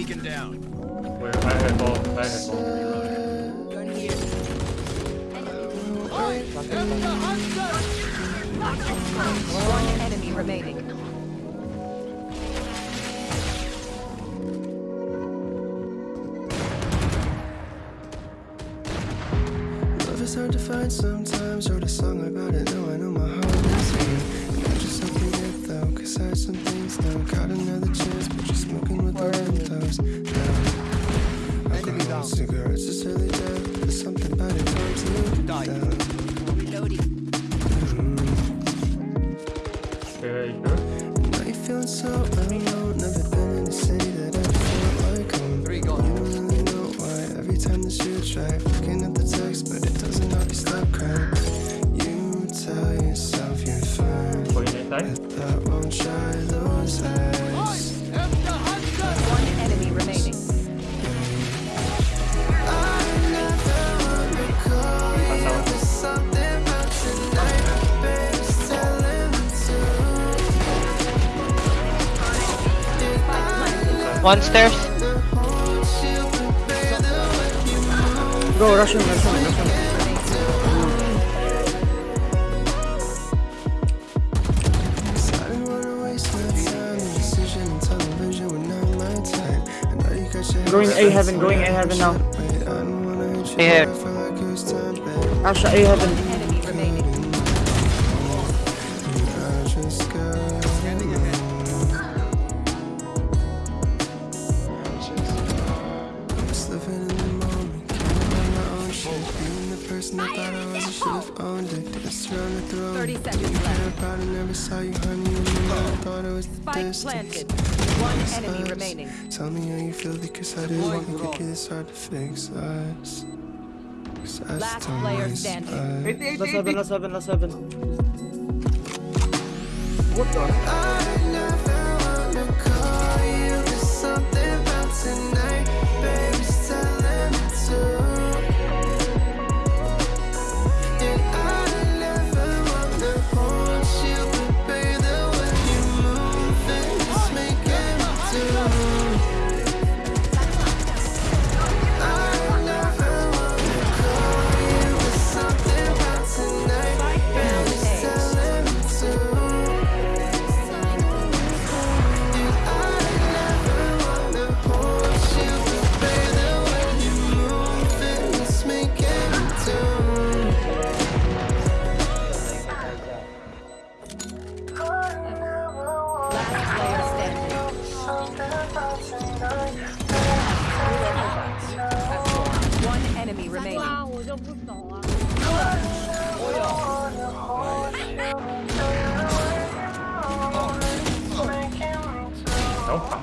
beacon down. Where I had ball, I had ball. Gun here. One enemy remaining. Love is hard to find sometimes. Wrote a song about it, now I know my heart is here. Got yourself in it though, cause I had some things done. Caught another chance, but you're smoking with the windows. Now, alcohol, cigarettes, it's early death. There's something about it, calms me Die. down. Reloading. Okay, sure. Now you're feeling so alone. Never been in a city that I feel like home. Three You gone. don't really know why. Every time that you try, you move. Bro, rush him, rush him, rush him. Cause I didn't wanna waste my time. The decision and television were not my time. I know you got your Going A heaven, going A heaven now. Wait, I don't wanna hurt you, Yeah. but I feel like it was time, babe. Asha A heaven. Person I thought I was, I should've owned it. Danced around the throne. 30 seconds Didn't left. care about it, never saw you, honey. And then I thought it was the Spike distance. planted. One enemy remaining. Tell me how you feel because I didn't Deploying think drone. it gets hard to fix us. 'Cause I Last player standing. Last heaven, last heaven, last heaven. What the? One enemy remaining. Oh.